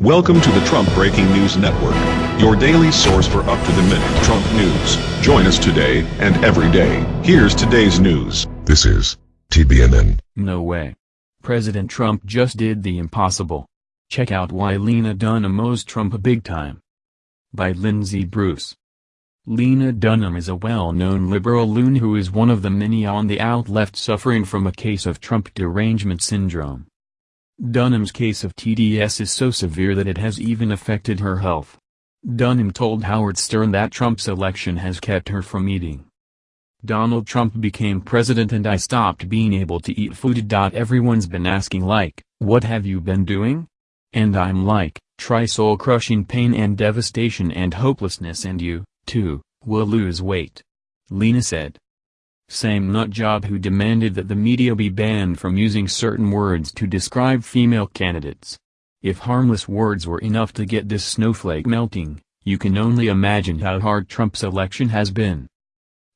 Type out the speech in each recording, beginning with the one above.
Welcome to the Trump Breaking News Network, your daily source for up-to-the-minute Trump news. Join us today and every day. Here's today's news. This is TBNN. No way. President Trump just did the impossible. Check out why Lena Dunham owes Trump a big time. By Lindsay Bruce. Lena Dunham is a well-known liberal loon who is one of the many on the out-left suffering from a case of Trump derangement syndrome. Dunham's case of TDS is so severe that it has even affected her health. Dunham told Howard Stern that Trump's election has kept her from eating. Donald Trump became president and I stopped being able to eat food. Everyone's been asking like, what have you been doing? And I'm like, try soul-crushing pain and devastation and hopelessness and you, too, will lose weight. Lena said. Same nutjob who demanded that the media be banned from using certain words to describe female candidates. If harmless words were enough to get this snowflake melting, you can only imagine how hard Trump's election has been.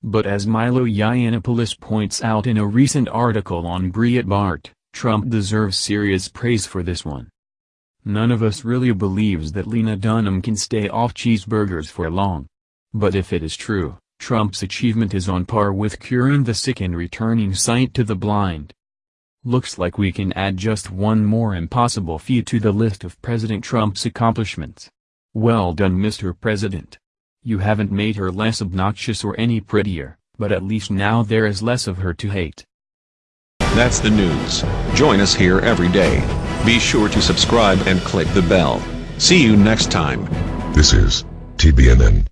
But as Milo Yiannopoulos points out in a recent article on Breitbart, Trump deserves serious praise for this one. None of us really believes that Lena Dunham can stay off cheeseburgers for long. But if it is true, Trump's achievement is on par with curing the sick and returning sight to the blind. Looks like we can add just one more impossible feat to the list of President Trump's accomplishments. Well done Mr. President. You haven't made her less obnoxious or any prettier, but at least now there is less of her to hate. That's the news. Join us here every day. Be sure to subscribe and click the bell. See you next time. This is TBNN.